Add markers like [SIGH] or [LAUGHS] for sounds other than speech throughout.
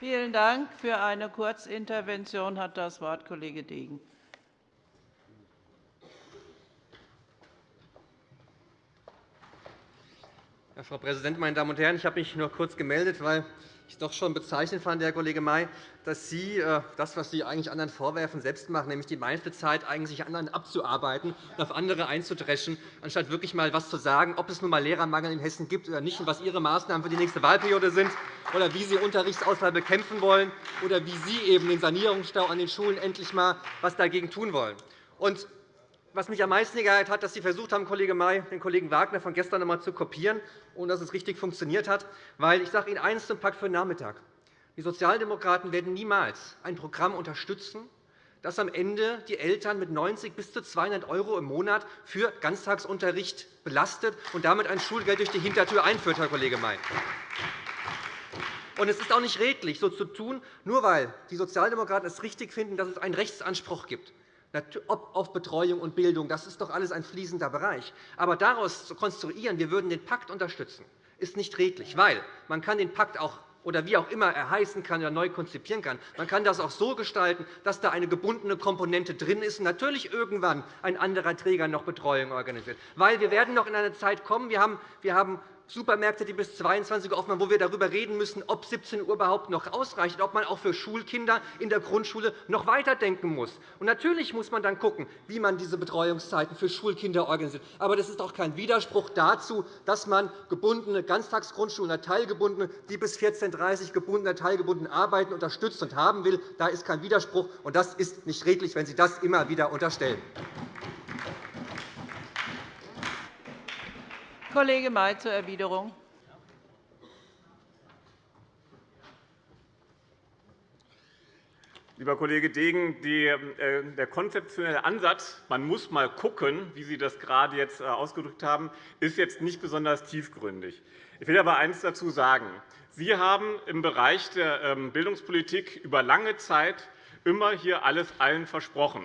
Vielen Dank. Für eine Kurzintervention hat das Wort Kollege Degen. Frau Präsidentin, meine Damen und Herren! Ich habe mich nur kurz gemeldet, weil ich doch schon bezeichnend fand, Herr Kollege May, dass Sie äh, das, was Sie eigentlich anderen vorwerfen, selbst machen, nämlich die meiste Zeit eigentlich anderen abzuarbeiten und auf andere einzudreschen, anstatt wirklich einmal etwas zu sagen, ob es nun einmal Lehrermangel in Hessen gibt oder nicht und was Ihre Maßnahmen für die nächste Wahlperiode sind oder wie Sie Unterrichtsausfall bekämpfen wollen oder wie Sie eben den Sanierungsstau an den Schulen endlich einmal was dagegen tun wollen. Was mich am meisten geärgert hat, dass Sie versucht haben, Kollege May, den Kollegen Wagner von gestern einmal zu kopieren, ohne dass es richtig funktioniert hat. Weil ich sage Ihnen eines zum Pakt für den Nachmittag. Die Sozialdemokraten werden niemals ein Programm unterstützen, das am Ende die Eltern mit 90 bis zu 200 € im Monat für Ganztagsunterricht belastet und damit ein Schulgeld durch die Hintertür einführt, Herr Kollege May. Und es ist auch nicht redlich, so zu tun, nur weil die Sozialdemokraten es richtig finden, dass es einen Rechtsanspruch gibt auf Betreuung und Bildung. Das ist doch alles ein fließender Bereich. Aber daraus zu konstruieren, wir würden den Pakt unterstützen, ist nicht redlich, weil man kann den Pakt auch oder wie auch immer er heißen kann oder neu konzipieren kann. Man kann das auch so gestalten, dass da eine gebundene Komponente drin ist und natürlich irgendwann ein anderer Träger noch Betreuung organisiert. Weil wir werden noch in eine Zeit kommen, wir haben Supermärkte, die bis 22 Uhr offen haben, wo wir darüber reden müssen, ob 17 Uhr überhaupt noch ausreicht, ob man auch für Schulkinder in der Grundschule noch weiterdenken muss. Und natürlich muss man dann schauen, wie man diese Betreuungszeiten für Schulkinder organisiert. Aber das ist auch kein Widerspruch dazu, dass man gebundene Ganztagsgrundschulen teilgebundene, die bis 14.30 Uhr gebundene, teilgebundene arbeiten, unterstützt und haben will. Da ist kein Widerspruch, und das ist nicht redlich, wenn Sie das immer wieder unterstellen. Kollege May zur Erwiderung. Lieber Kollege Degen, äh, der konzeptionelle Ansatz, man muss einmal schauen, wie Sie das gerade jetzt äh, ausgedrückt haben, ist jetzt nicht besonders tiefgründig. Ich will aber eines dazu sagen. Sie haben im Bereich der ähm, Bildungspolitik über lange Zeit immer hier alles allen versprochen.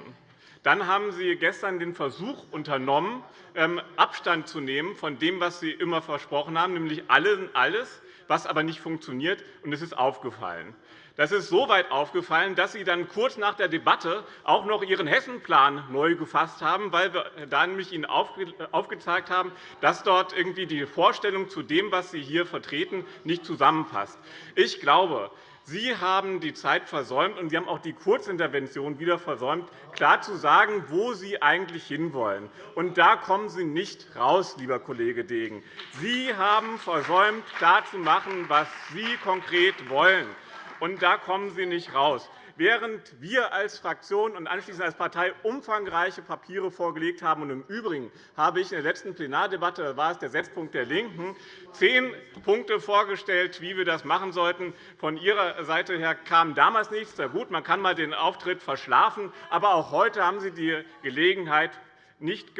Dann haben Sie gestern den Versuch unternommen, ähm, Abstand zu nehmen von dem, was Sie immer versprochen haben, nämlich alles, was aber nicht funktioniert. Und es ist aufgefallen. Das ist so weit aufgefallen, dass Sie dann kurz nach der Debatte auch noch Ihren Hessenplan neu gefasst haben, weil wir da nämlich Ihnen aufgezeigt haben, dass dort irgendwie die Vorstellung zu dem, was Sie hier vertreten, nicht zusammenpasst. Ich glaube, Sie haben die Zeit versäumt, und Sie haben auch die Kurzintervention wieder versäumt, klar zu sagen, wo Sie eigentlich hinwollen. Und da kommen Sie nicht raus, lieber Kollege Degen. Sie haben versäumt, klarzumachen, was Sie konkret wollen. Und da kommen Sie nicht raus. Während wir als Fraktion und anschließend als Partei umfangreiche Papiere vorgelegt haben, und im Übrigen habe ich in der letzten Plenardebatte, das war es der Setzpunkt der LINKEN, zehn Punkte vorgestellt, wie wir das machen sollten. Von Ihrer Seite her kam damals nichts. Na gut, man kann einmal den Auftritt verschlafen, aber auch heute haben Sie die Gelegenheit nicht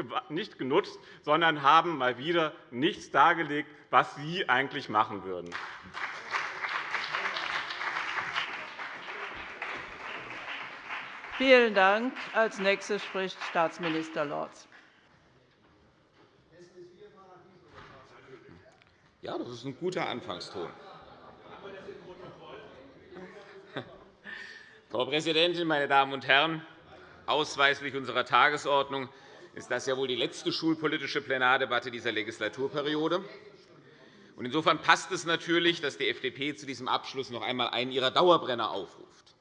genutzt, sondern haben mal wieder nichts dargelegt, was Sie eigentlich machen würden. Vielen Dank. Als nächster spricht Staatsminister Lorz. Ja, das ist ein guter Anfangston. [LAUGHS] Frau Präsidentin, meine Damen und Herren! Ausweislich unserer Tagesordnung ist das ja wohl die letzte schulpolitische Plenardebatte dieser Legislaturperiode. Insofern passt es natürlich, dass die FDP zu diesem Abschluss noch einmal einen ihrer Dauerbrenner aufruft.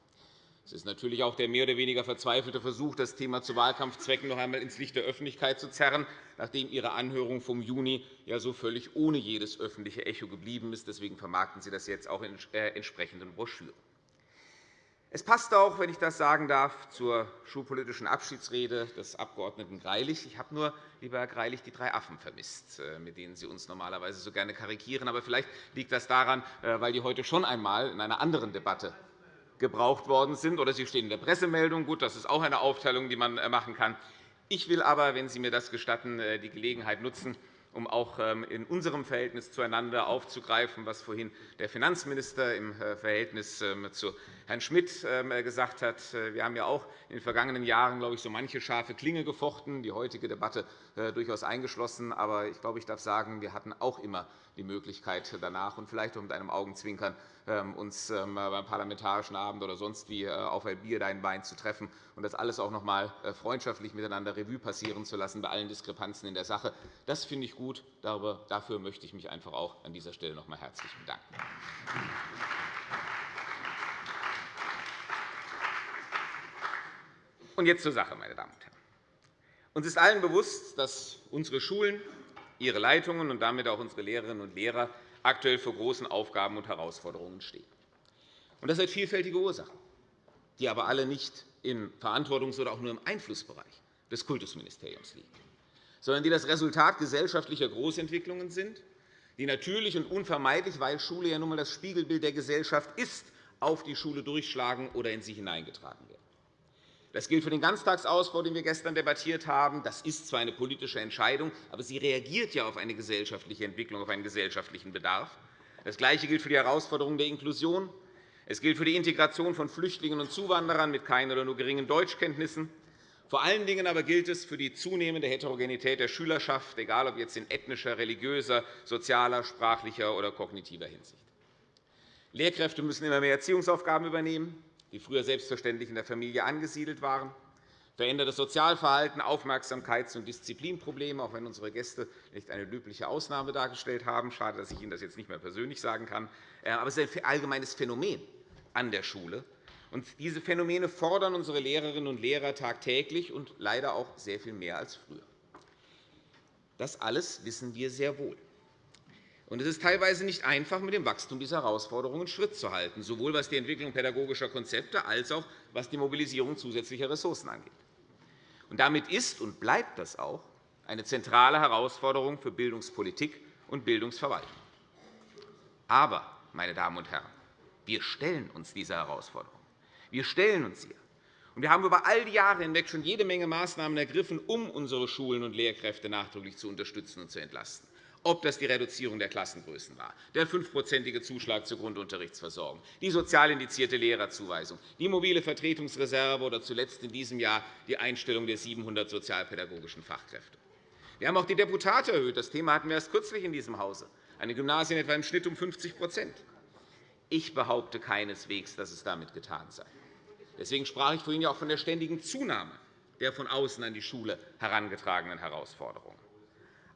Es ist natürlich auch der mehr oder weniger verzweifelte Versuch, das Thema zu Wahlkampfzwecken noch einmal ins Licht der Öffentlichkeit zu zerren, nachdem Ihre Anhörung vom Juni ja so völlig ohne jedes öffentliche Echo geblieben ist. Deswegen vermarkten Sie das jetzt auch in äh, entsprechenden Broschüren. Es passt auch, wenn ich das sagen darf, zur schulpolitischen Abschiedsrede des Abg. Greilich. Ich habe nur, lieber Herr Greilich, die drei Affen vermisst, äh, mit denen Sie uns normalerweise so gerne karikieren. Aber vielleicht liegt das daran, äh, weil die heute schon einmal in einer anderen Debatte gebraucht worden sind, oder sie stehen in der Pressemeldung. Gut, das ist auch eine Aufteilung, die man äh, machen kann. Ich will aber, wenn Sie mir das gestatten, äh, die Gelegenheit nutzen, um auch ähm, in unserem Verhältnis zueinander aufzugreifen, was vorhin der Finanzminister im äh, Verhältnis ähm, zu Herrn Schmidt ähm, gesagt hat. Wir haben ja auch in den vergangenen Jahren, glaube ich, so manche scharfe Klinge gefochten, die heutige Debatte durchaus eingeschlossen. Aber ich glaube, ich darf sagen, wir hatten auch immer die Möglichkeit, danach und vielleicht auch mit einem Augenzwinkern ähm, uns ähm, beim Parlamentarischen Abend oder sonst wie äh, auf ein Bier, dein Wein zu treffen und das alles auch noch einmal äh, freundschaftlich miteinander Revue passieren zu lassen bei allen Diskrepanzen in der Sache. Das finde ich gut. Dafür möchte ich mich einfach auch an dieser Stelle noch einmal herzlich bedanken. Und jetzt zur Sache, meine Damen und Herren. Uns ist allen bewusst, dass unsere Schulen, ihre Leitungen und damit auch unsere Lehrerinnen und Lehrer aktuell vor großen Aufgaben und Herausforderungen stehen. Das hat vielfältige Ursachen, die aber alle nicht im Verantwortungs- oder auch nur im Einflussbereich des Kultusministeriums liegen, sondern die das Resultat gesellschaftlicher Großentwicklungen sind, die natürlich und unvermeidlich, weil Schule ja nun einmal das Spiegelbild der Gesellschaft ist, auf die Schule durchschlagen oder in sie hineingetragen werden. Das gilt für den Ganztagsausbau, den wir gestern debattiert haben. Das ist zwar eine politische Entscheidung, aber sie reagiert ja auf eine gesellschaftliche Entwicklung, auf einen gesellschaftlichen Bedarf. Das Gleiche gilt für die Herausforderungen der Inklusion. Es gilt für die Integration von Flüchtlingen und Zuwanderern mit keinen oder nur geringen Deutschkenntnissen. Vor allen Dingen aber gilt es für die zunehmende Heterogenität der Schülerschaft, egal ob jetzt in ethnischer, religiöser, sozialer, sprachlicher oder kognitiver Hinsicht. Lehrkräfte müssen immer mehr Erziehungsaufgaben übernehmen die früher selbstverständlich in der Familie angesiedelt waren, verändertes Sozialverhalten, Aufmerksamkeits- und Disziplinprobleme, auch wenn unsere Gäste nicht eine löbliche Ausnahme dargestellt haben. Schade, dass ich Ihnen das jetzt nicht mehr persönlich sagen kann. Äh, aber es ist ein allgemeines Phänomen an der Schule. Und diese Phänomene fordern unsere Lehrerinnen und Lehrer tagtäglich und leider auch sehr viel mehr als früher. Das alles wissen wir sehr wohl. Und es ist teilweise nicht einfach, mit dem Wachstum dieser Herausforderungen Schritt zu halten, sowohl was die Entwicklung pädagogischer Konzepte als auch was die Mobilisierung zusätzlicher Ressourcen angeht. Und damit ist und bleibt das auch eine zentrale Herausforderung für Bildungspolitik und Bildungsverwaltung. Aber, meine Damen und Herren, wir stellen uns dieser Herausforderung. Wir stellen uns ihr. Und wir haben über all die Jahre hinweg schon jede Menge Maßnahmen ergriffen, um unsere Schulen und Lehrkräfte nachdrücklich zu unterstützen und zu entlasten ob das die Reduzierung der Klassengrößen war, der fünfprozentige Zuschlag zur Grundunterrichtsversorgung, die sozial indizierte Lehrerzuweisung, die mobile Vertretungsreserve oder zuletzt in diesem Jahr die Einstellung der 700 sozialpädagogischen Fachkräfte. Wir haben auch die Deputate erhöht. Das Thema hatten wir erst kürzlich in diesem Hause. Den Gymnasien etwa im Schnitt um 50% Ich behaupte keineswegs, dass es damit getan sei. Deswegen sprach ich vorhin auch von der ständigen Zunahme der von außen an die Schule herangetragenen Herausforderungen.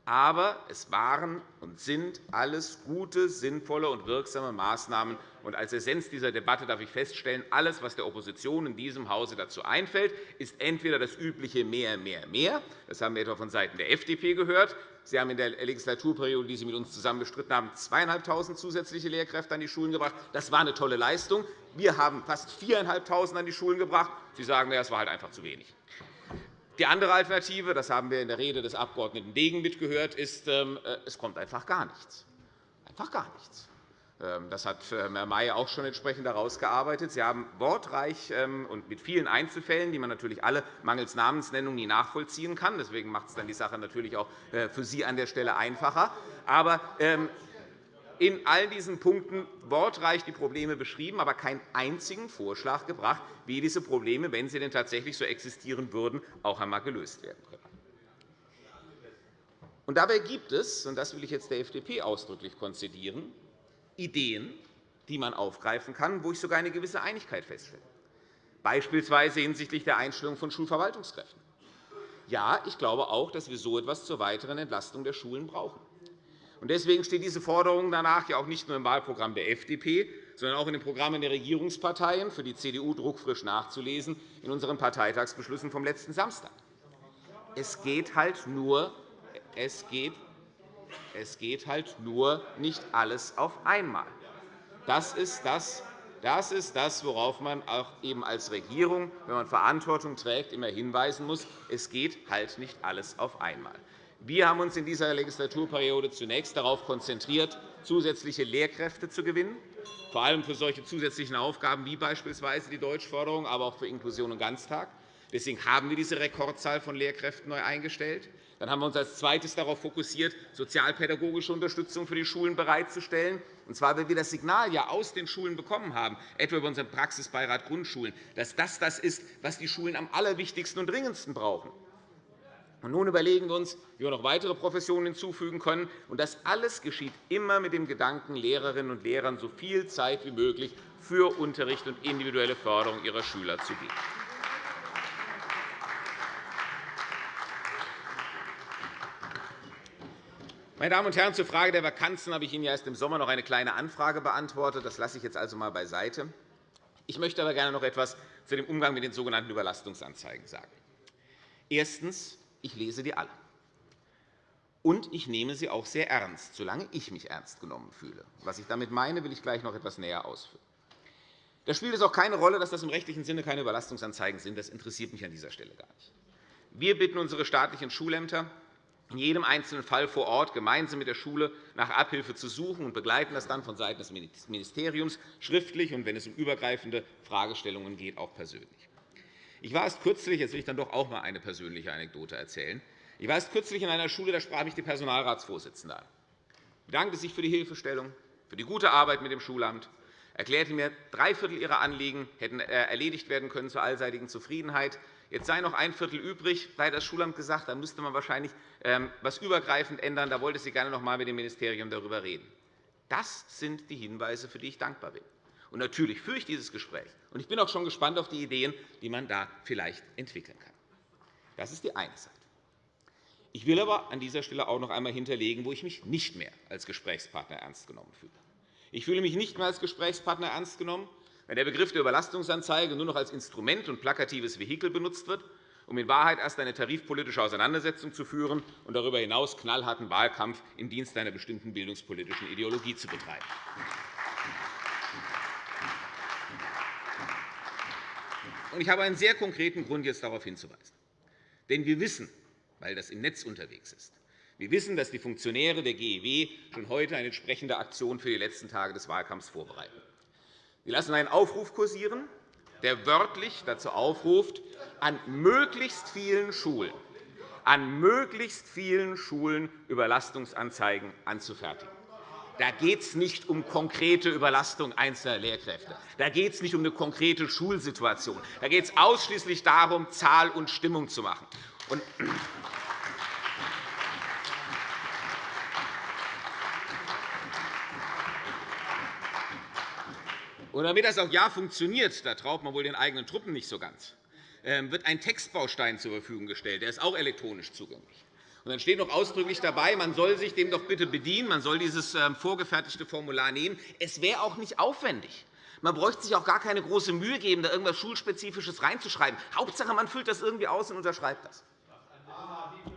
Aber es waren und sind alles gute, sinnvolle und wirksame Maßnahmen. Und als Essenz dieser Debatte darf ich feststellen, alles, was der Opposition in diesem Hause dazu einfällt, ist entweder das übliche mehr, mehr, mehr. Das haben wir etwa vonseiten der FDP gehört. Sie haben in der Legislaturperiode, die Sie mit uns zusammen bestritten haben, 2.500 zusätzliche Lehrkräfte an die Schulen gebracht. Das war eine tolle Leistung. Wir haben fast 4.500 an die Schulen gebracht. Sie sagen, das war halt einfach zu wenig. Die andere Alternative, das haben wir in der Rede des Abg. Degen mitgehört, ist, ähm, äh, es kommt einfach gar nichts. Einfach gar nichts. Ähm, das hat ähm, Herr May auch schon entsprechend herausgearbeitet. Sie haben wortreich und mit vielen Einzelfällen, die man natürlich alle mangels Namensnennung nie nachvollziehen kann. Deswegen macht es dann die Sache natürlich auch äh, für Sie an der Stelle einfacher. Aber in all diesen Punkten wortreich die Probleme beschrieben, aber keinen einzigen Vorschlag gebracht, wie diese Probleme, wenn sie denn tatsächlich so existieren würden, auch einmal gelöst werden können. Und dabei gibt es, und das will ich jetzt der FDP ausdrücklich konzidieren, Ideen, die man aufgreifen kann, wo ich sogar eine gewisse Einigkeit feststelle, beispielsweise hinsichtlich der Einstellung von Schulverwaltungskräften. Ja, ich glaube auch, dass wir so etwas zur weiteren Entlastung der Schulen brauchen. Deswegen steht diese Forderung danach ja auch nicht nur im Wahlprogramm der FDP, sondern auch in den Programmen der Regierungsparteien, für die CDU druckfrisch nachzulesen, in unseren Parteitagsbeschlüssen vom letzten Samstag. Es geht halt nur, es geht, es geht halt nur nicht alles auf einmal. Das ist das, das ist das, worauf man auch eben als Regierung, wenn man Verantwortung trägt, immer hinweisen muss. Es geht halt nicht alles auf einmal. Wir haben uns in dieser Legislaturperiode zunächst darauf konzentriert, zusätzliche Lehrkräfte zu gewinnen, vor allem für solche zusätzlichen Aufgaben wie beispielsweise die Deutschförderung, aber auch für Inklusion und Ganztag. Deswegen haben wir diese Rekordzahl von Lehrkräften neu eingestellt. Dann haben wir uns als Zweites darauf fokussiert, sozialpädagogische Unterstützung für die Schulen bereitzustellen, und zwar, weil wir das Signal ja aus den Schulen bekommen haben, etwa über unseren Praxisbeirat Grundschulen, dass das das ist, was die Schulen am allerwichtigsten und dringendsten brauchen. Und nun überlegen wir uns, wie wir noch weitere Professionen hinzufügen können. Und das alles geschieht immer mit dem Gedanken, Lehrerinnen und Lehrern so viel Zeit wie möglich für Unterricht und individuelle Förderung ihrer Schüler zu geben. Meine Damen und Herren, zur Frage der Vakanzen habe ich Ihnen erst im Sommer noch eine kleine Anfrage beantwortet. Das lasse ich jetzt also einmal beiseite. Ich möchte aber gerne noch etwas zu dem Umgang mit den sogenannten Überlastungsanzeigen sagen. Erstens. Ich lese die alle. Und ich nehme sie auch sehr ernst, solange ich mich ernst genommen fühle. Was ich damit meine, will ich gleich noch etwas näher ausführen. Da spielt es auch keine Rolle, dass das im rechtlichen Sinne keine Überlastungsanzeigen sind. Das interessiert mich an dieser Stelle gar nicht. Wir bitten unsere staatlichen Schulämter, in jedem einzelnen Fall vor Ort gemeinsam mit der Schule nach Abhilfe zu suchen und begleiten das dann vonseiten des Ministeriums schriftlich und, wenn es um übergreifende Fragestellungen geht, auch persönlich. Ich war erst kürzlich, jetzt will ich dann doch auch einmal eine persönliche Anekdote erzählen. Ich war erst kürzlich in einer Schule, da sprach mich die Personalratsvorsitzende an. bedankte sich für die Hilfestellung, für die gute Arbeit mit dem Schulamt, erklärte mir, drei Viertel ihrer Anliegen hätten äh, erledigt werden können zur allseitigen Zufriedenheit. Jetzt sei noch ein Viertel übrig, sei das Schulamt gesagt, da müsste man wahrscheinlich etwas ähm, übergreifend ändern. Da wollte sie gerne noch einmal mit dem Ministerium darüber reden. Das sind die Hinweise, für die ich dankbar bin. Und natürlich führe ich dieses Gespräch. Und ich bin auch schon gespannt auf die Ideen, die man da vielleicht entwickeln kann. Das ist die eine Seite. Ich will aber an dieser Stelle auch noch einmal hinterlegen, wo ich mich nicht mehr als Gesprächspartner ernst genommen fühle. Ich fühle mich nicht mehr als Gesprächspartner ernst genommen, wenn der Begriff der Überlastungsanzeige nur noch als Instrument und plakatives Vehikel benutzt wird, um in Wahrheit erst eine tarifpolitische Auseinandersetzung zu führen und darüber hinaus knallharten Wahlkampf im Dienst einer bestimmten bildungspolitischen Ideologie zu betreiben. Ich habe einen sehr konkreten Grund, jetzt darauf hinzuweisen. Denn wir wissen, weil das im Netz unterwegs ist, wir wissen, dass die Funktionäre der GEW schon heute eine entsprechende Aktion für die letzten Tage des Wahlkampfs vorbereiten. Sie lassen einen Aufruf kursieren, der wörtlich dazu aufruft, an möglichst vielen Schulen, an möglichst vielen Schulen Überlastungsanzeigen anzufertigen. Da geht es nicht um konkrete Überlastung einzelner Lehrkräfte. Da geht es nicht um eine konkrete Schulsituation. Da geht es ausschließlich darum, Zahl und Stimmung zu machen. Und damit das auch ja funktioniert, da traut man wohl den eigenen Truppen nicht so ganz, ähm, wird ein Textbaustein zur Verfügung gestellt. Der ist auch elektronisch zugänglich. Und dann steht noch ausdrücklich dabei, man soll sich dem doch bitte bedienen, man soll dieses ähm, vorgefertigte Formular nehmen. Es wäre auch nicht aufwendig. Man bräuchte sich auch gar keine große Mühe geben, da irgendwas Schulspezifisches reinzuschreiben. Hauptsache, man füllt das irgendwie aus und unterschreibt das.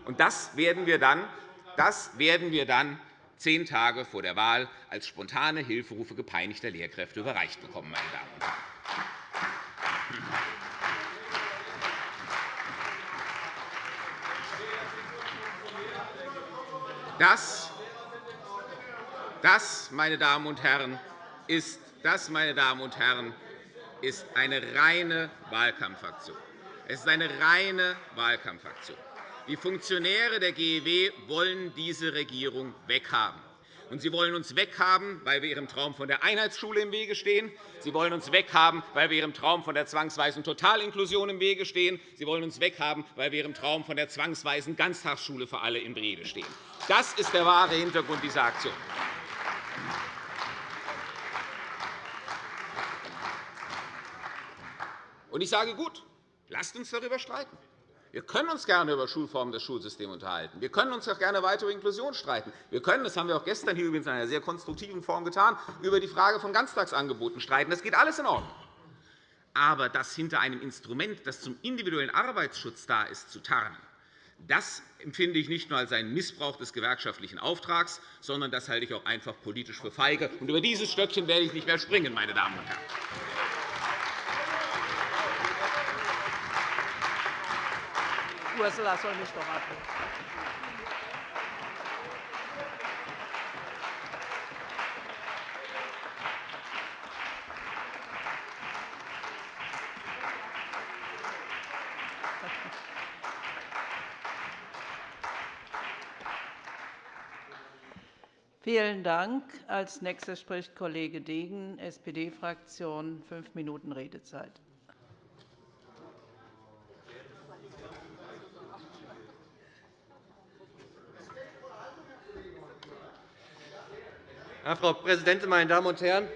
Und das werden wir dann, das werden wir dann zehn Tage vor der Wahl als spontane Hilferufe gepeinigter Lehrkräfte überreicht bekommen. Meine Damen und Herren. Das, das, meine Damen und Herren, ist, das, meine Damen und Herren, ist eine reine Wahlkampfaktion. Es ist eine reine Wahlkampfaktion. Die Funktionäre der GEW wollen diese Regierung weghaben. Und sie wollen uns weghaben, weil wir ihrem Traum von der Einheitsschule im Wege stehen. Sie wollen uns weghaben, weil wir ihrem Traum von der zwangsweisen Totalinklusion im Wege stehen. Sie wollen uns weghaben, weil wir ihrem Traum von der zwangsweisen Ganztagsschule für alle im Wege stehen. Das ist der wahre Hintergrund dieser Aktion. Ich sage, gut, lasst uns darüber streiten. Wir können uns gerne über Schulformen des Schulsystems unterhalten. Wir können uns auch gerne weiter über Inklusion streiten. Wir können, das haben wir auch gestern hier übrigens in einer sehr konstruktiven Form getan, über die Frage von Ganztagsangeboten streiten. Das geht alles in Ordnung. Aber das hinter einem Instrument, das zum individuellen Arbeitsschutz da ist, zu tarnen, das empfinde ich nicht nur als einen Missbrauch des gewerkschaftlichen Auftrags, sondern das halte ich auch einfach politisch für feige. Und über dieses Stöckchen werde ich nicht mehr springen, meine Damen und Herren. Ursula soll mich doch abholen. Vielen Dank. Als Nächster spricht Kollege Degen, SPD-Fraktion, fünf Minuten Redezeit. Frau Präsidentin, meine Damen und Herren!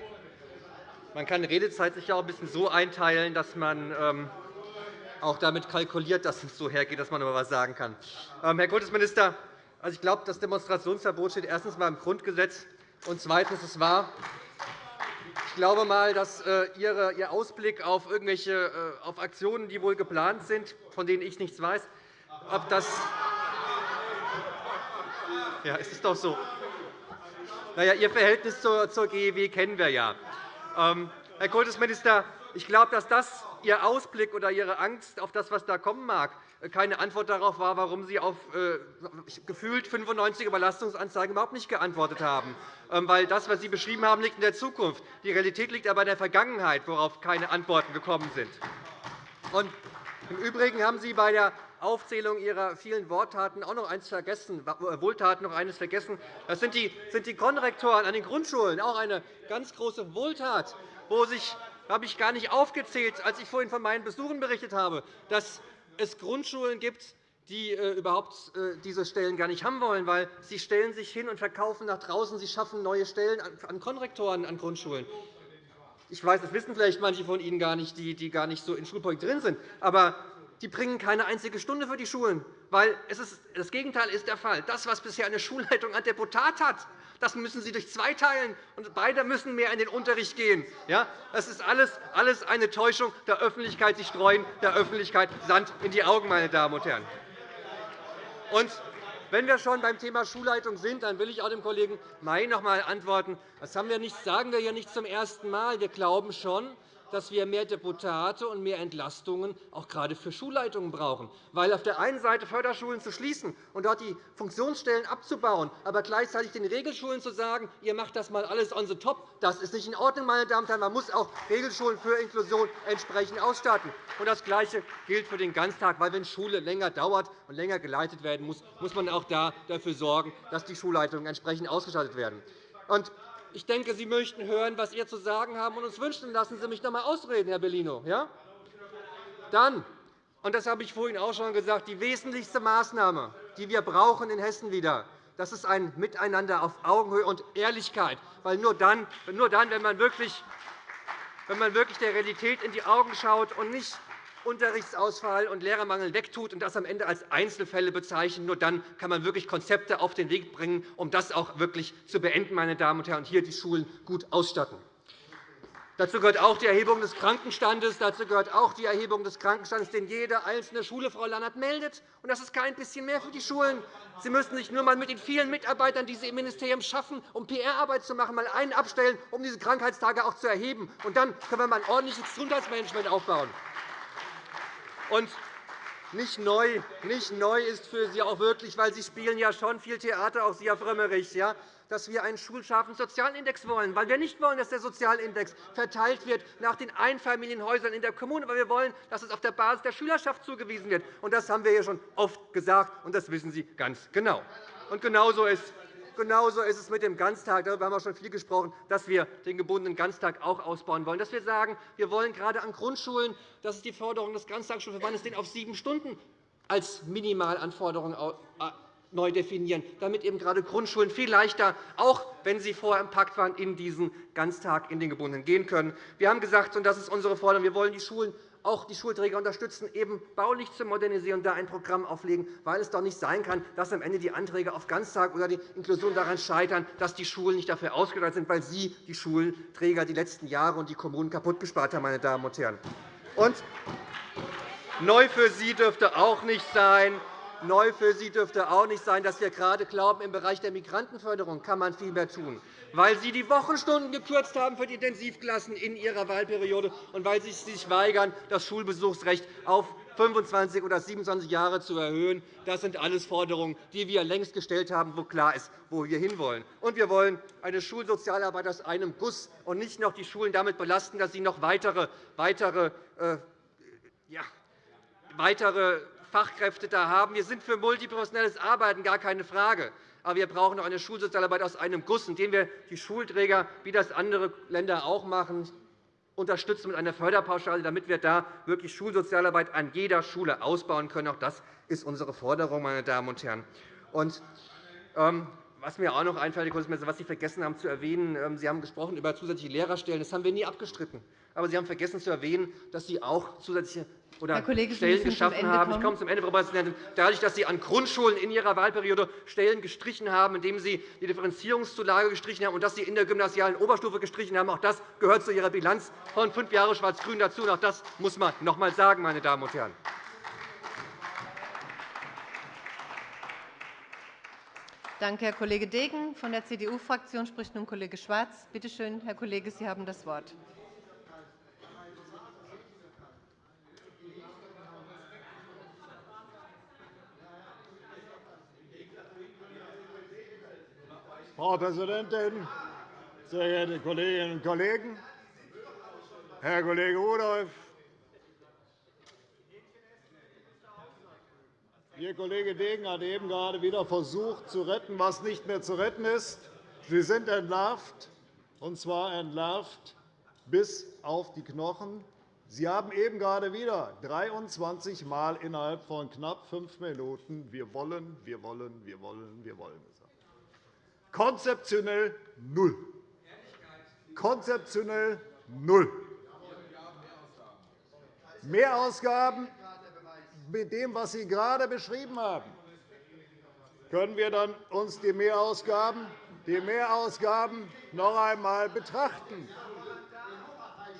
Man kann Redezeit sich ja auch ein bisschen so einteilen, dass man ähm, auch damit kalkuliert, dass es so hergeht, dass man noch etwas sagen kann. Ähm, Herr Kultusminister, also ich glaube, das Demonstrationsverbot steht erstens einmal im Grundgesetz und zweitens es war. Ich glaube mal, dass äh, Ihr Ausblick auf irgendwelche äh, auf Aktionen, die wohl geplant sind, von denen ich nichts weiß, ob das ja, es ist doch so. Naja, Ihr Verhältnis zur GEW kennen wir ja. Ähm, Herr Kultusminister, ich glaube, dass das Ihr Ausblick oder Ihre Angst auf das, was da kommen mag, keine Antwort darauf war, warum Sie auf äh, gefühlt 95 Überlastungsanzeigen überhaupt nicht geantwortet haben. Ähm, weil das, was Sie beschrieben haben, liegt in der Zukunft. Die Realität liegt aber in der Vergangenheit, worauf keine Antworten gekommen sind. Und Im Übrigen haben Sie bei der Aufzählung Ihrer vielen Worttaten auch noch eines vergessen, äh, Wohltaten noch eines vergessen. Das sind die, die Konrektoren an den Grundschulen, auch eine ganz große Wohltat, wo sich habe ich gar nicht aufgezählt, als ich vorhin von meinen Besuchen berichtet habe, dass es Grundschulen gibt, die äh, überhaupt äh, diese Stellen gar nicht haben wollen, weil sie stellen sich hin und verkaufen nach draußen. Sie schaffen neue Stellen an Konrektoren an Grundschulen. Ich weiß, das wissen vielleicht manche von Ihnen gar nicht, die gar nicht so in Schulpolitik drin sind. Aber die bringen keine einzige Stunde für die Schulen, weil es ist, das Gegenteil ist der Fall. Das, was bisher eine Schulleitung an Deputat hat, das müssen Sie durch zwei teilen, und beide müssen mehr in den Unterricht gehen. Ja, das ist alles, alles eine Täuschung der Öffentlichkeit. Sie streuen der Öffentlichkeit Sand in die Augen, meine Damen und Herren. Und wenn wir schon beim Thema Schulleitung sind, dann will ich auch dem Kollegen May noch einmal antworten. Das sagen wir ja nicht zum ersten Mal. Wir glauben schon, dass wir mehr Deputate und mehr Entlastungen auch gerade für Schulleitungen brauchen. Weil auf der einen Seite Förderschulen zu schließen und dort die Funktionsstellen abzubauen, aber gleichzeitig den Regelschulen zu sagen, ihr macht das mal alles on the top, das ist nicht in Ordnung, meine Damen und Herren. Man muss auch Regelschulen für Inklusion entsprechend ausstatten. Und das Gleiche gilt für den Ganztag, weil wenn Schule länger dauert und länger geleitet werden muss, muss man auch da dafür sorgen, dass die Schulleitungen entsprechend ausgestattet werden. Und ich denke, Sie möchten hören, was wir zu sagen haben, und uns wünschen. Lassen Sie mich noch einmal ausreden, Herr Bellino. Ja? Dann, und das habe ich vorhin auch schon gesagt, die wesentlichste Maßnahme, die wir brauchen in Hessen wieder, das ist ein Miteinander auf Augenhöhe und Ehrlichkeit. Weil nur dann, nur dann wenn, man wirklich, wenn man wirklich der Realität in die Augen schaut und nicht Unterrichtsausfall und Lehrermangel wegtut und das am Ende als Einzelfälle bezeichnet. Nur dann kann man wirklich Konzepte auf den Weg bringen, um das auch wirklich zu beenden, meine Damen und Herren, und hier die Schulen gut ausstatten. Dazu gehört auch die Erhebung des Krankenstandes. Dazu gehört auch die Erhebung des Krankenstandes, den jede einzelne Schule, Frau Lannert, meldet. Und das ist kein bisschen mehr für die Schulen. Sie müssen sich nur einmal mit den vielen Mitarbeitern, die Sie im Ministerium schaffen, um PR-Arbeit zu machen, mal einen abstellen, um diese Krankheitstage auch zu erheben. Und dann können wir mal ein ordentliches Gesundheitsmanagement aufbauen. Und nicht neu, nicht neu ist für Sie auch wirklich, weil Sie spielen ja schon viel Theater, auch Sie, Herr Frömmrich, ja, dass wir einen schulscharfen Sozialindex wollen, weil wir nicht wollen, dass der Sozialindex verteilt wird nach den Einfamilienhäusern in der Kommune, weil wir wollen, dass es auf der Basis der Schülerschaft zugewiesen wird. Das haben wir ja schon oft gesagt, und das wissen Sie ganz genau. Und genauso ist Genauso ist es mit dem Ganztag. Darüber haben wir schon viel gesprochen, dass wir den gebundenen Ganztag auch ausbauen wollen. Dass wir sagen, wir wollen gerade an Grundschulen, das ist die Forderung des Ganztagsschulverbandes, den auf sieben Stunden als Minimalanforderung äh, neu definieren, damit eben gerade Grundschulen viel leichter, auch wenn sie vorher im Pakt waren, in diesen Ganztag in den gebundenen gehen können. Wir haben gesagt, und das ist unsere Forderung, wir wollen die Schulen auch die Schulträger unterstützen, eben baulich zu modernisieren und da ein Programm auflegen, weil es doch nicht sein kann, dass am Ende die Anträge auf Ganztag oder die Inklusion daran scheitern, dass die Schulen nicht dafür ausgestattet sind, weil Sie, die Schulträger, die letzten Jahre und die Kommunen kaputt gespart haben. Meine Damen und Herren. Und neu für Sie dürfte auch nicht sein, Neu für Sie dürfte auch nicht sein, dass wir gerade glauben, im Bereich der Migrantenförderung kann man viel mehr tun, weil Sie die Wochenstunden gekürzt haben für die Intensivklassen in Ihrer Wahlperiode und weil Sie sich weigern, das Schulbesuchsrecht auf 25 oder 27 Jahre zu erhöhen. Das sind alles Forderungen, die wir längst gestellt haben, wo klar ist, wo wir hinwollen. Und wir wollen eine Schulsozialarbeit aus einem Guss und nicht noch die Schulen damit belasten, dass sie noch weitere, weitere, äh, ja, weitere Fachkräfte da haben. Wir sind für multiprofessionelles Arbeiten, gar keine Frage. Aber wir brauchen auch eine Schulsozialarbeit aus einem Guss, indem wir die Schulträger, wie das andere Länder auch machen, unterstützen mit einer Förderpauschale, damit wir da wirklich Schulsozialarbeit an jeder Schule ausbauen können. Auch das ist unsere Forderung, meine Damen und Herren. Und, ähm, was mir auch noch einfällt, was Sie vergessen haben zu erwähnen, ähm, Sie haben gesprochen über zusätzliche Lehrerstellen. Das haben wir nie abgestritten. Aber Sie haben vergessen zu erwähnen, dass Sie auch zusätzliche oder Kollege, Stellen geschaffen haben. Ich komme zum Ende, Frau Präsidentin. Dadurch, dass Sie an Grundschulen in Ihrer Wahlperiode Stellen gestrichen haben, indem Sie die Differenzierungszulage gestrichen haben und dass Sie in der gymnasialen Oberstufe gestrichen haben, auch das gehört zu Ihrer Bilanz von fünf Jahren Schwarz-Grün dazu. auch das muss man noch einmal sagen, meine Damen und Herren. Danke, Herr Kollege Degen. Von der CDU-Fraktion spricht nun Kollege Schwarz. Bitte schön, Herr Kollege, Sie haben das Wort. Frau Präsidentin, sehr geehrte Kolleginnen und Kollegen! Herr Kollege Rudolph, Ihr Kollege Degen hat eben gerade wieder versucht, zu retten, was nicht mehr zu retten ist. Sie sind entlarvt, und zwar entlarvt bis auf die Knochen. Sie haben eben gerade wieder 23 Mal innerhalb von knapp fünf Minuten Wir wollen, wir wollen, wir wollen, wir wollen Konzeptionell null. Konzeptionell null. Mehrausgaben mit dem, was Sie gerade beschrieben haben. Können wir dann uns die Mehrausgaben, die Mehrausgaben noch einmal betrachten?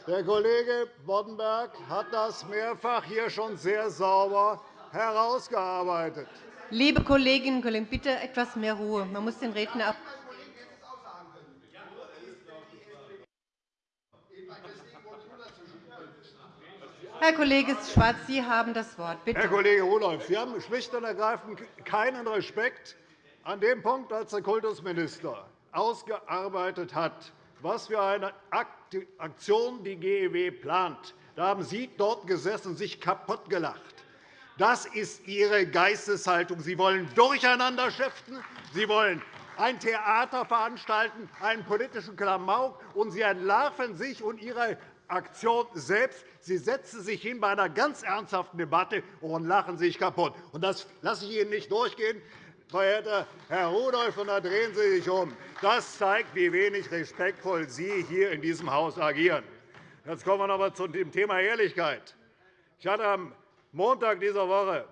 Der Kollege Boddenberg hat das mehrfach hier schon sehr sauber herausgearbeitet. Liebe Kolleginnen und Kollegen, bitte etwas mehr Ruhe. Man muss den Redner ab Herr Kollege Schwarz, Sie haben das Wort. Bitte. Herr Kollege Rudolph, Sie haben schlicht und ergreifend keinen Respekt an dem Punkt, als der Kultusminister ausgearbeitet hat, was für eine Aktion die GEW plant. Da haben Sie dort gesessen und sich kaputtgelacht. Das ist Ihre Geisteshaltung. Sie wollen durcheinander schäften. Sie wollen ein Theater veranstalten, einen politischen Klamauk, und Sie entlarven sich und Ihre Aktion selbst. Sie setzen sich hin bei einer ganz ernsthaften Debatte und lachen sich kaputt. Das lasse ich Ihnen nicht durchgehen, verehrter Herr Rudolph, und da drehen Sie sich um. Das zeigt, wie wenig respektvoll Sie hier in diesem Haus agieren. Jetzt kommen wir noch einmal zu dem Thema Ehrlichkeit. Ich hatte am Montag dieser Woche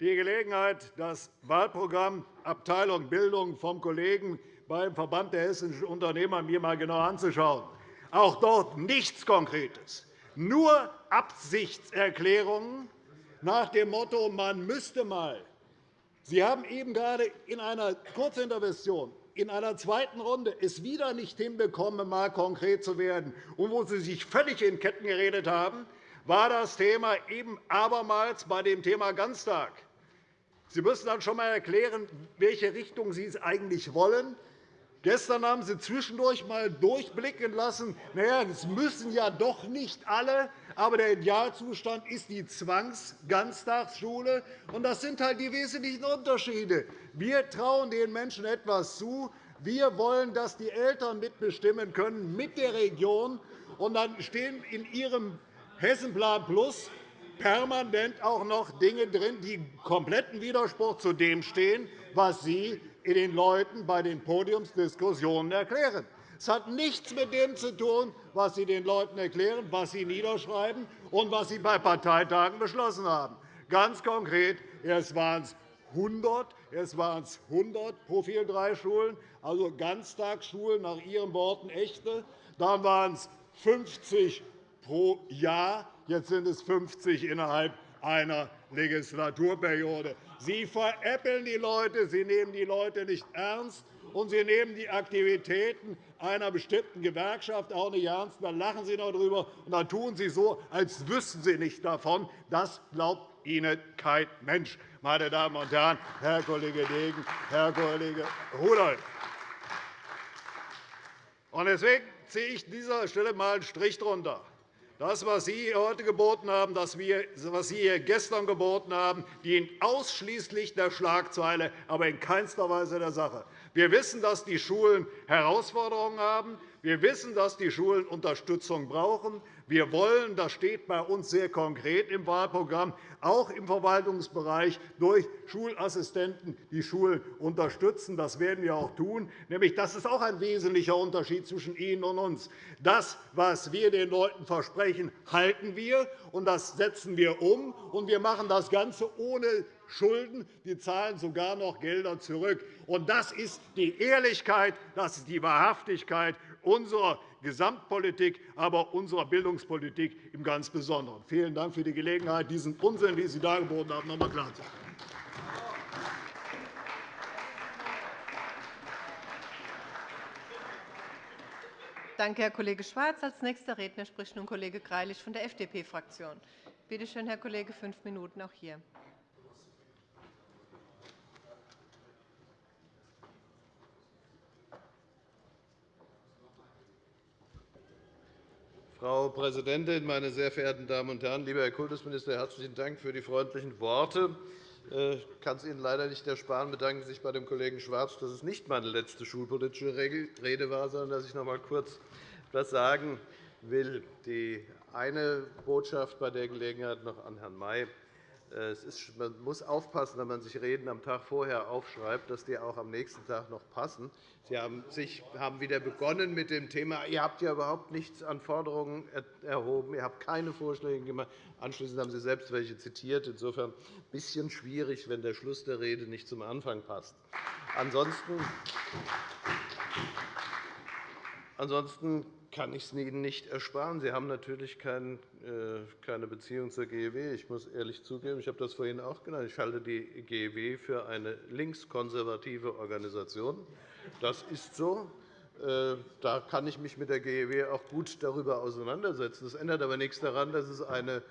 die Gelegenheit, das Wahlprogramm Abteilung Bildung vom Kollegen beim Verband der hessischen Unternehmer mir einmal genau anzuschauen. Auch dort nichts Konkretes, nur Absichtserklärungen nach dem Motto, man müsste mal. Sie haben eben gerade in einer Kurzintervention in einer zweiten Runde es wieder nicht hinbekommen, mal konkret zu werden. Und wo Sie sich völlig in Ketten geredet haben, war das Thema eben abermals bei dem Thema Ganztag. Sie müssen dann schon einmal erklären, welche Richtung Sie es eigentlich wollen. Gestern haben Sie zwischendurch einmal durchblicken lassen, naja, es müssen ja doch nicht alle, aber der Idealzustand ist die Zwangsganztagsschule. Das sind halt die wesentlichen Unterschiede. Wir trauen den Menschen etwas zu. Wir wollen, dass die Eltern mitbestimmen können mit der Region. Und dann stehen in Ihrem Hessenplan Plus permanent auch noch Dinge drin, die kompletten Widerspruch zu dem stehen, was Sie den Leuten bei den Podiumsdiskussionen erklären. Es hat nichts mit dem zu tun, was Sie den Leuten erklären, was Sie niederschreiben und was Sie bei Parteitagen beschlossen haben. Ganz konkret, es waren 100, es waren 100 Profil 3 Schulen, also Ganztagsschulen nach Ihren Worten echte. Dann waren es 50 pro Jahr. Jetzt sind es 50 innerhalb einer Legislaturperiode. Sie veräppeln die Leute, Sie nehmen die Leute nicht ernst, und Sie nehmen die Aktivitäten einer bestimmten Gewerkschaft auch nicht ernst. Dann lachen Sie noch darüber, und dann tun Sie so, als wüssten Sie nicht davon. Das glaubt Ihnen kein Mensch, meine Damen und Herren, Herr Kollege Degen, Herr Kollege Rudolph. Deswegen ziehe ich an dieser Stelle einmal einen Strich darunter. Das, was Sie heute geboten haben, das, was Sie hier gestern geboten haben, dient ausschließlich der Schlagzeile, aber in keinster Weise der Sache. Wir wissen, dass die Schulen Herausforderungen haben. Wir wissen, dass die Schulen Unterstützung brauchen. Wir wollen, das steht bei uns sehr konkret im Wahlprogramm, auch im Verwaltungsbereich durch Schulassistenten die Schulen unterstützen. Das werden wir auch tun. Nämlich, das ist auch ein wesentlicher Unterschied zwischen Ihnen und uns. Das, was wir den Leuten versprechen, halten wir, und das setzen wir um. Und wir machen das Ganze ohne Schulden. Wir zahlen sogar noch Gelder zurück. Und das ist die Ehrlichkeit, das ist die Wahrhaftigkeit unserer Gesamtpolitik, aber unserer Bildungspolitik im ganz Besonderen. Vielen Dank für die Gelegenheit, diesen Unsinn, den Sie dargeboten haben, noch einmal klarzustellen. Danke, Herr Kollege Schwarz. Als nächster Redner spricht nun Kollege Greilich von der FDP-Fraktion. Bitte schön, Herr Kollege, fünf Minuten auch hier. Frau Präsidentin, meine sehr verehrten Damen und Herren! Lieber Herr Kultusminister, herzlichen Dank für die freundlichen Worte. Ich äh, kann es Ihnen leider nicht ersparen, bedanken sich bei dem Kollegen Schwarz, dass es nicht meine letzte schulpolitische Rede war, sondern dass ich noch einmal kurz etwas sagen will. Die eine Botschaft bei der Gelegenheit noch an Herrn May. Ist, man muss aufpassen, wenn man sich Reden am Tag vorher aufschreibt, dass die auch am nächsten Tag noch passen. Sie haben, sich, haben wieder begonnen mit dem Thema, ihr habt ja überhaupt nichts an Forderungen erhoben, ihr habt keine Vorschläge gemacht. Anschließend haben Sie selbst welche zitiert. Insofern ein bisschen schwierig, wenn der Schluss der Rede nicht zum Anfang passt. Ansonsten Ansonsten kann ich es Ihnen nicht ersparen. Sie haben natürlich äh, keine Beziehung zur GEW. Ich muss ehrlich zugeben, ich habe das vorhin auch genannt. Ich halte die GEW für eine linkskonservative Organisation. Das ist so. Äh, da kann ich mich mit der GEW auch gut darüber auseinandersetzen. Das ändert aber nichts daran, dass es eine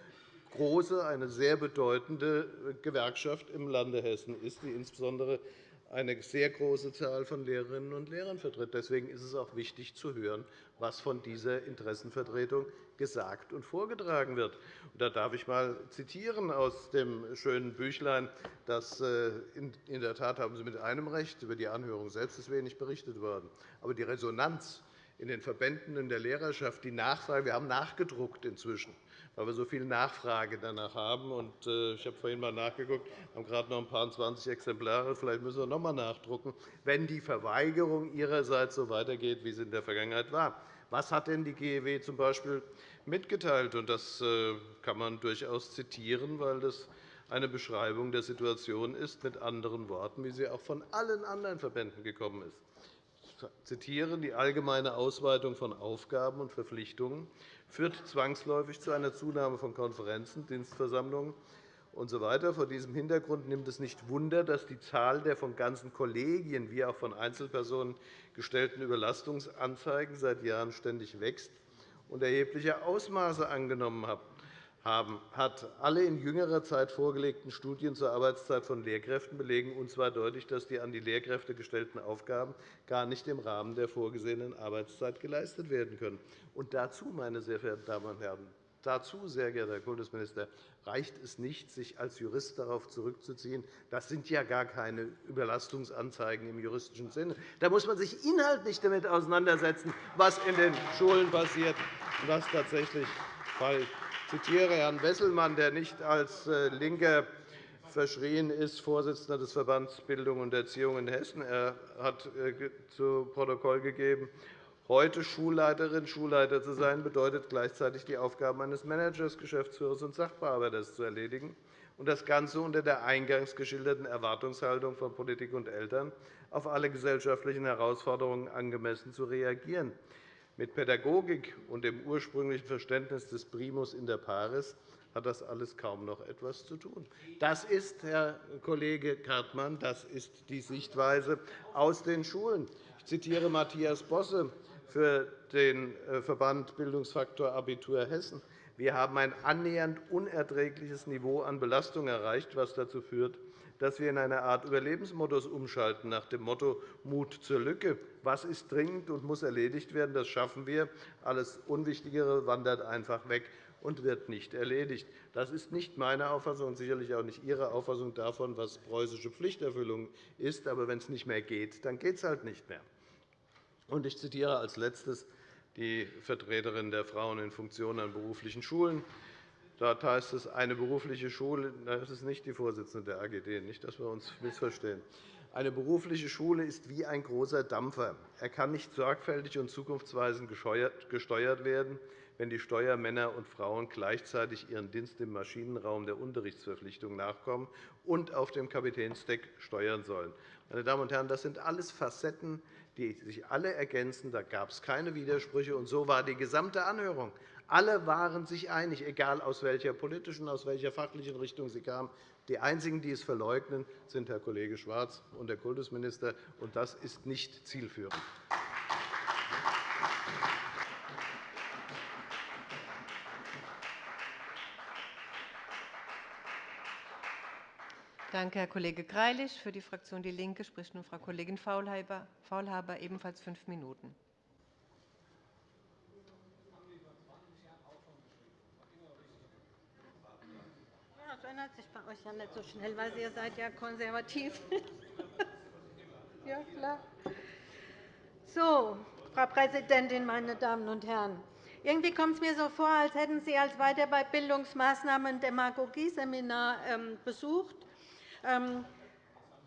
große, eine sehr bedeutende Gewerkschaft im Lande Hessen ist, die insbesondere eine sehr große Zahl von Lehrerinnen und Lehrern vertritt. Deswegen ist es auch wichtig zu hören, was von dieser Interessenvertretung gesagt und vorgetragen wird. Da darf ich einmal zitieren aus dem schönen Büchlein. Das, äh, in der Tat haben Sie mit einem Recht. Über die Anhörung selbst ist wenig berichtet worden. Aber die Resonanz in den Verbänden in der Lehrerschaft, die Nachfrage, wir haben nachgedruckt inzwischen weil wir so viel Nachfrage danach haben. Äh, ich habe vorhin einmal nachgeguckt, wir haben gerade noch ein paar 20 Exemplare. Vielleicht müssen wir noch einmal nachdrucken, wenn die Verweigerung Ihrerseits so weitergeht, wie es in der Vergangenheit war. Was hat denn die GEW z. B. mitgeteilt? Das äh, kann man durchaus zitieren, weil das eine Beschreibung der Situation ist, mit anderen Worten, wie sie auch von allen anderen Verbänden gekommen ist. Ich zitiere die allgemeine Ausweitung von Aufgaben und Verpflichtungen führt zwangsläufig zu einer Zunahme von Konferenzen, Dienstversammlungen usw. Vor diesem Hintergrund nimmt es nicht Wunder, dass die Zahl der von ganzen Kollegien wie auch von Einzelpersonen gestellten Überlastungsanzeigen seit Jahren ständig wächst und erhebliche Ausmaße angenommen hat hat alle in jüngerer Zeit vorgelegten Studien zur Arbeitszeit von Lehrkräften belegen uns zwar deutlich, dass die an die Lehrkräfte gestellten Aufgaben gar nicht im Rahmen der vorgesehenen Arbeitszeit geleistet werden können. Und dazu, meine sehr verehrten Damen und Herren, Dazu, sehr geehrter Herr Kultusminister, reicht es nicht, sich als Jurist darauf zurückzuziehen. Das sind ja gar keine Überlastungsanzeigen im juristischen Sinne. Da muss man sich inhaltlich damit auseinandersetzen, was in den Schulen passiert und was tatsächlich Fall ich zitiere Herrn Wesselmann, der nicht als äh, Linker verschrien ist, Vorsitzender des Verbands Bildung und Erziehung in Hessen. Er hat äh, zu Protokoll gegeben, heute Schulleiterin, Schulleiter zu sein, bedeutet gleichzeitig die Aufgaben eines Managers, Geschäftsführers und Sachbearbeiters zu erledigen, und das Ganze unter der eingangs geschilderten Erwartungshaltung von Politik und Eltern, auf alle gesellschaftlichen Herausforderungen angemessen zu reagieren. Mit Pädagogik und dem ursprünglichen Verständnis des Primus inter pares hat das alles kaum noch etwas zu tun. Das ist, Herr Kollege Kartmann, das ist die Sichtweise aus den Schulen. Ich zitiere Matthias Bosse für den äh, Verband Bildungsfaktor Abitur Hessen. Wir haben ein annähernd unerträgliches Niveau an Belastung erreicht, was dazu führt, dass wir in eine Art Überlebensmodus umschalten, nach dem Motto Mut zur Lücke. Was ist dringend und muss erledigt werden? Das schaffen wir. Alles Unwichtigere wandert einfach weg und wird nicht erledigt. Das ist nicht meine Auffassung und sicherlich auch nicht Ihre Auffassung davon, was preußische Pflichterfüllung ist. Aber wenn es nicht mehr geht, dann geht es halt nicht mehr. Ich zitiere als Letztes die Vertreterin der Frauen in Funktionen an beruflichen Schulen. Dort heißt es, eine berufliche Schule – das ist nicht die Vorsitzende der AGD, nicht, dass wir uns missverstehen. Eine berufliche Schule ist wie ein großer Dampfer. Er kann nicht sorgfältig und zukunftsweisend gesteuert werden, wenn die Steuermänner und Frauen gleichzeitig ihren Dienst im Maschinenraum der Unterrichtsverpflichtung nachkommen und auf dem Kapitänsdeck steuern sollen. Meine Damen und Herren, das sind alles Facetten, die sich alle ergänzen. Da gab es keine Widersprüche. Und so war die gesamte Anhörung. Alle waren sich einig, egal aus welcher politischen, aus welcher fachlichen Richtung sie kamen. Die einzigen, die es verleugnen, sind Herr Kollege Schwarz und der Kultusminister. und Das ist nicht zielführend. Danke, Herr Kollege Greilich. Für die Fraktion DIE LINKE spricht nun Frau Kollegin Faulhaber, ebenfalls fünf Minuten. ändert sich bei euch ja nicht so schnell, weil ihr seid ja konservativ. [LAUGHS] ja, klar. So, Frau Präsidentin, meine Damen und Herren! Irgendwie kommt es mir so vor, als hätten Sie als Weiterbildungsmaßnahmen ein Demagogieseminar ähm, besucht. Ähm,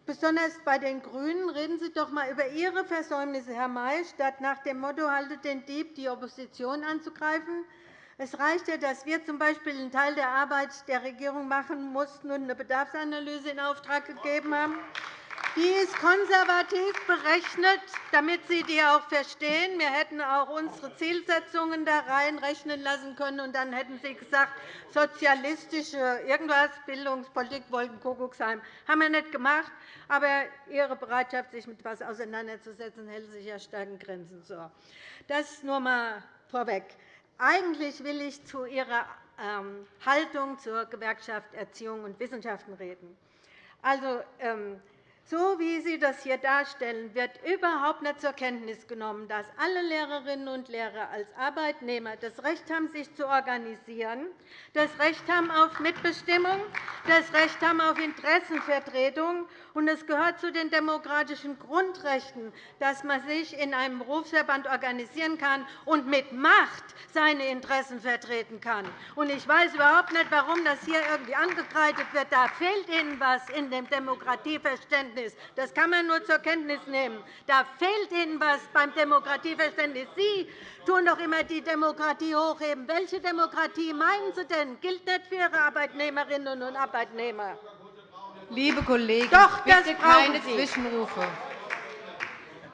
besonders bei den GRÜNEN reden Sie doch einmal über Ihre Versäumnisse, Herr May, statt nach dem Motto haltet den Dieb, die Opposition anzugreifen. Es reicht ja, dass wir z. B. einen Teil der Arbeit der Regierung machen mussten und eine Bedarfsanalyse in Auftrag gegeben haben. Die ist konservativ berechnet, damit Sie die auch verstehen. Wir hätten auch unsere Zielsetzungen da reinrechnen lassen können, und dann hätten Sie gesagt, sozialistische irgendwas, Bildungspolitik, Wolkenkuckucksheim. Haben wir nicht gemacht. Aber Ihre Bereitschaft, sich mit etwas auseinanderzusetzen, hält sich ja stark in Grenzen. Das nur einmal vorweg. Eigentlich will ich zu Ihrer ähm, Haltung zur Gewerkschaft Erziehung und Wissenschaften reden. Also, ähm, so wie Sie das hier darstellen, wird überhaupt nicht zur Kenntnis genommen, dass alle Lehrerinnen und Lehrer als Arbeitnehmer das Recht haben, sich zu organisieren, das Recht haben auf Mitbestimmung, das Recht haben auf Interessenvertretung. Und es gehört zu den demokratischen Grundrechten, dass man sich in einem Berufsverband organisieren kann und mit Macht seine Interessen vertreten kann. Ich weiß überhaupt nicht, warum das hier irgendwie angekreidet wird. Da fehlt Ihnen etwas in dem Demokratieverständnis. Das kann man nur zur Kenntnis nehmen. Da fehlt Ihnen etwas beim Demokratieverständnis. Sie tun doch immer die Demokratie hochheben. Welche Demokratie meinen Sie denn? Gilt nicht für Ihre Arbeitnehmerinnen und Arbeitnehmer. Liebe Kollegen, Doch, bitte keine Zwischenrufe.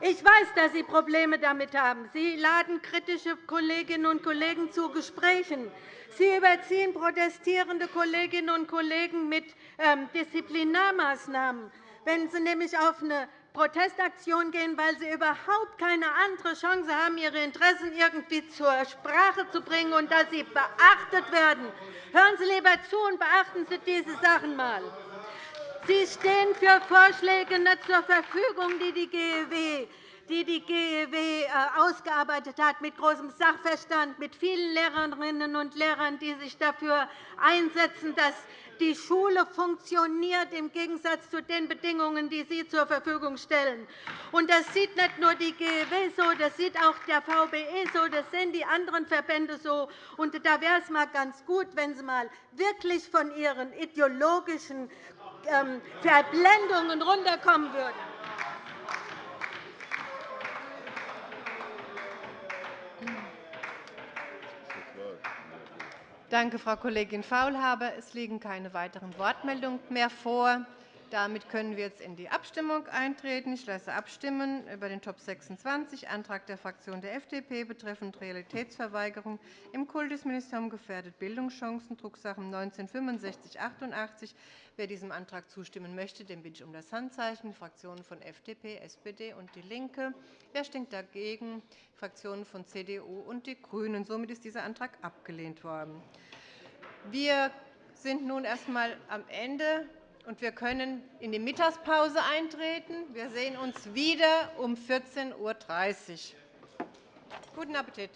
Ich weiß, dass Sie Probleme damit haben. Sie laden kritische Kolleginnen und Kollegen zu Gesprächen. Sie überziehen protestierende Kolleginnen und Kollegen mit ähm, Disziplinarmaßnahmen. Wenn Sie nämlich auf eine Protestaktion gehen, weil Sie überhaupt keine andere Chance haben, Ihre Interessen irgendwie zur Sprache zu bringen und dass sie beachtet werden. Hören Sie lieber zu und beachten Sie diese Sachen einmal. Sie stehen für Vorschläge nicht zur Verfügung, die die GEW die die GEW äh, ausgearbeitet hat, mit großem Sachverstand, mit vielen Lehrerinnen und Lehrern, die sich dafür einsetzen, dass die Schule funktioniert im Gegensatz zu den Bedingungen, die Sie zur Verfügung stellen. Das sieht nicht nur die GEW so, das sieht auch der VBE so, das sehen die anderen Verbände so. Da wäre es mal ganz gut, wenn Sie mal wirklich von Ihren ideologischen Verblendungen runterkommen würden. Danke, Frau Kollegin Faulhaber. Es liegen keine weiteren Wortmeldungen mehr vor. Damit können wir jetzt in die Abstimmung eintreten. Ich lasse abstimmen über den Top 26, Antrag der Fraktion der FDP betreffend Realitätsverweigerung im Kultusministerium gefährdet Bildungschancen, Drucksache 19-6588. Wer diesem Antrag zustimmen möchte, den bitte ich um das Handzeichen. Fraktionen von FDP, SPD und DIE LINKE. Wer stimmt dagegen? Fraktionen von CDU und die GRÜNEN. Somit ist dieser Antrag abgelehnt worden. Wir sind nun erst einmal am Ende und wir können in die Mittagspause eintreten. Wir sehen uns wieder um 14.30 Uhr. Guten Appetit.